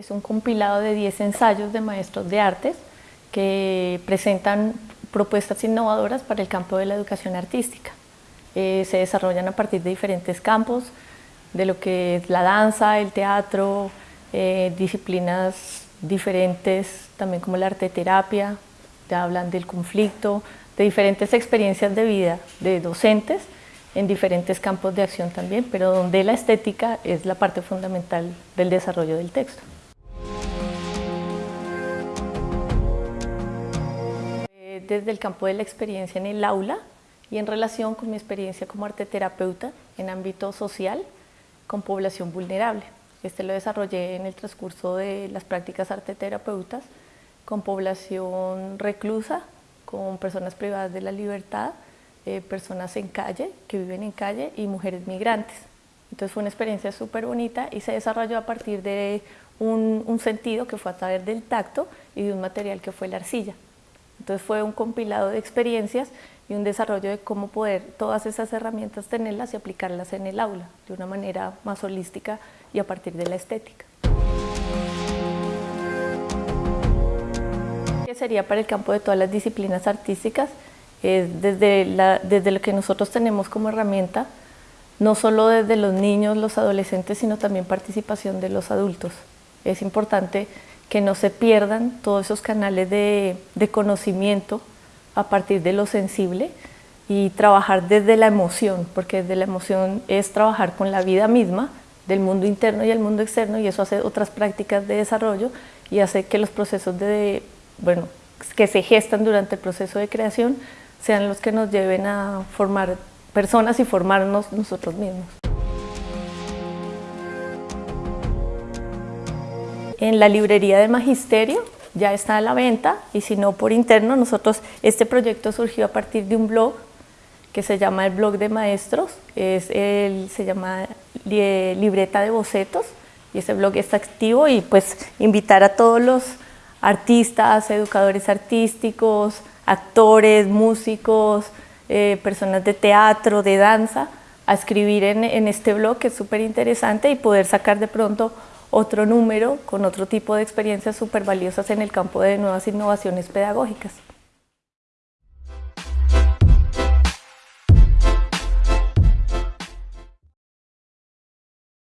Es un compilado de 10 ensayos de maestros de artes que presentan propuestas innovadoras para el campo de la educación artística. Eh, se desarrollan a partir de diferentes campos, de lo que es la danza, el teatro, eh, disciplinas diferentes, también como la arte terapia, hablan del conflicto, de diferentes experiencias de vida de docentes en diferentes campos de acción también, pero donde la estética es la parte fundamental del desarrollo del texto. Desde el campo de la experiencia en el aula y en relación con mi experiencia como arteterapeuta en ámbito social con población vulnerable. Este lo desarrollé en el transcurso de las prácticas arteterapeutas con población reclusa, con personas privadas de la libertad, eh, personas en calle, que viven en calle y mujeres migrantes. Entonces fue una experiencia súper bonita y se desarrolló a partir de un, un, sentido que fue a través del tacto y de un material que fue la arcilla. Entonces fue un compilado de experiencias y un desarrollo de cómo poder todas esas herramientas tenerlas y aplicarlas en el aula de una manera más holística y a partir de la estética. sería para el campo de todas las disciplinas artísticas, desde lo que nosotros tenemos como herramienta, no solo desde los niños, los adolescentes, sino también participación de los adultos. Es importante que no se pierdan todos esos canales de, conocimiento a partir de lo sensible y trabajar desde la emoción, porque desde la emoción es trabajar con la vida misma, del mundo interno y el mundo externo, y eso hace otras prácticas de desarrollo y hace que los procesos de bueno, que se gestan durante el proceso de creación sean los que nos lleven a formar personas y formarnos nosotros mismos. En la librería de Magisterio ya está a la venta y si no por interno, nosotros, este proyecto surgió a partir de un blog que se llama el blog de maestros, es el, se llama Libreta de Bocetos y ese blog está activo y pues invitar a todos los artistas, educadores artísticos, actores, músicos, eh, personas de teatro, de danza, a escribir en, en este blog que es súper interesante y poder sacar de pronto otro número con otro tipo de experiencias súper valiosas en el campo de nuevas innovaciones pedagógicas.